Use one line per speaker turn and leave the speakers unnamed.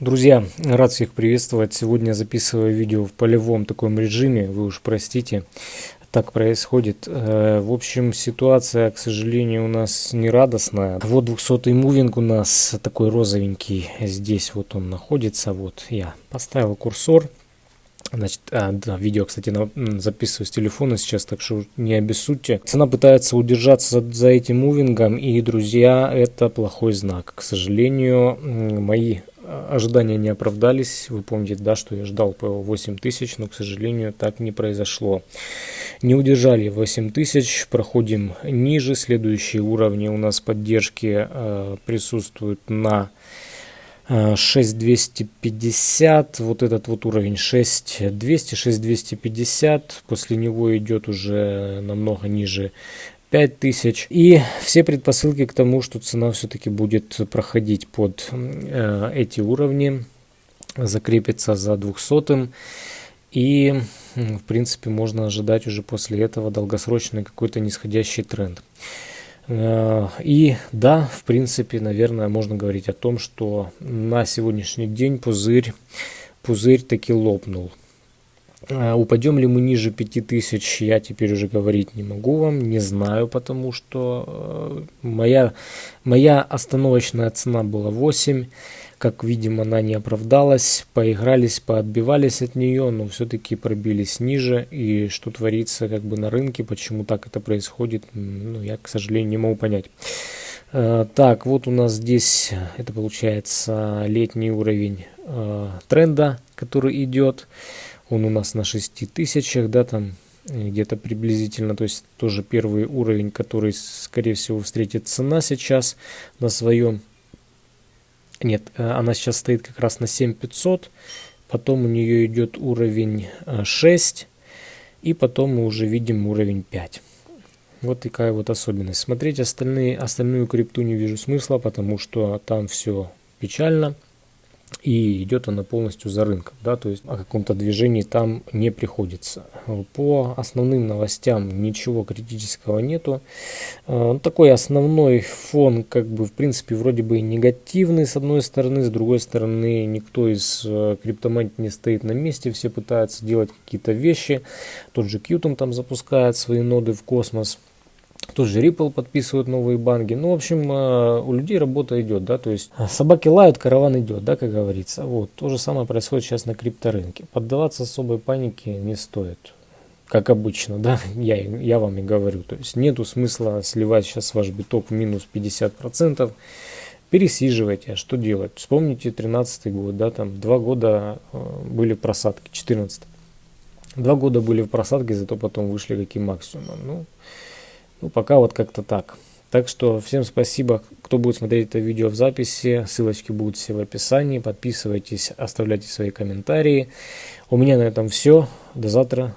Друзья, рад всех приветствовать. Сегодня записываю видео в полевом таком режиме, вы уж простите, так происходит. Э, в общем, ситуация, к сожалению, у нас не радостная. Вот 200 мувинг у нас такой розовенький. Здесь вот он находится. Вот я поставил курсор. Значит, а, да, видео, кстати, на, записываю с телефона сейчас, так что не обессудьте. Цена пытается удержаться за, за этим мувингом, и, друзья, это плохой знак. К сожалению, мои ожидания не оправдались. Вы помните, да, что я ждал по 8 тысяч, но, к сожалению, так не произошло. Не удержали 8 тысяч, проходим ниже. Следующие уровни у нас поддержки э, присутствуют на 6250, вот этот вот уровень 6200, 6250, после него идет уже намного ниже 5000. И все предпосылки к тому, что цена все-таки будет проходить под э, эти уровни, закрепится за 200 и в принципе можно ожидать уже после этого долгосрочный какой-то нисходящий тренд. Э, и да, в принципе, наверное, можно говорить о том, что на сегодняшний день пузырь, пузырь таки лопнул. Э, упадем ли мы ниже 5000, я теперь уже говорить не могу вам, не знаю, потому что э, моя, моя остановочная цена была 8. Как видим, она не оправдалась, поигрались, поотбивались от нее, но все-таки пробились ниже. И что творится как бы на рынке, почему так это происходит, ну, я, к сожалению, не могу понять. Э, так, вот у нас здесь, это получается летний уровень э, тренда, который идет. Он у нас на 6000, да, там где-то приблизительно, то есть тоже первый уровень, который, скорее всего, встретит цена сейчас на своем нет, э, она сейчас стоит как раз на 7500. Потом у нее идет уровень 6. Э, и потом мы уже видим уровень 5. Вот такая вот особенность. Смотреть остальные, остальную крипту не вижу смысла, потому что там все печально и идет она полностью за рынком, да, то есть о каком-то движении там не приходится. По основным новостям ничего критического нету. А, ну, такой основной фон, как бы, в принципе, вроде бы негативный с одной стороны, с другой стороны, никто из э, криптомант не стоит на месте, все пытаются делать какие-то вещи. Тот же Qtum там запускает свои ноды в космос. Тоже Ripple подписывают новые банки. Ну, в общем, э, у людей работа идет, да, то есть собаки лают, караван идет, да, как говорится. Вот, то же самое происходит сейчас на крипторынке. Поддаваться особой панике не стоит. Как обычно, да, я, я вам и говорю. То есть нету смысла сливать сейчас ваш биток минус 50%. Пересиживайте, а что делать? Вспомните 13 год, да, там два года э, были просадки, 14 Два года были в просадке, зато потом вышли каким максимумом. Ну, ну, пока вот как-то так. Так что всем спасибо, кто будет смотреть это видео в записи. Ссылочки будут все в описании. Подписывайтесь, оставляйте свои комментарии. У меня на этом все. До завтра.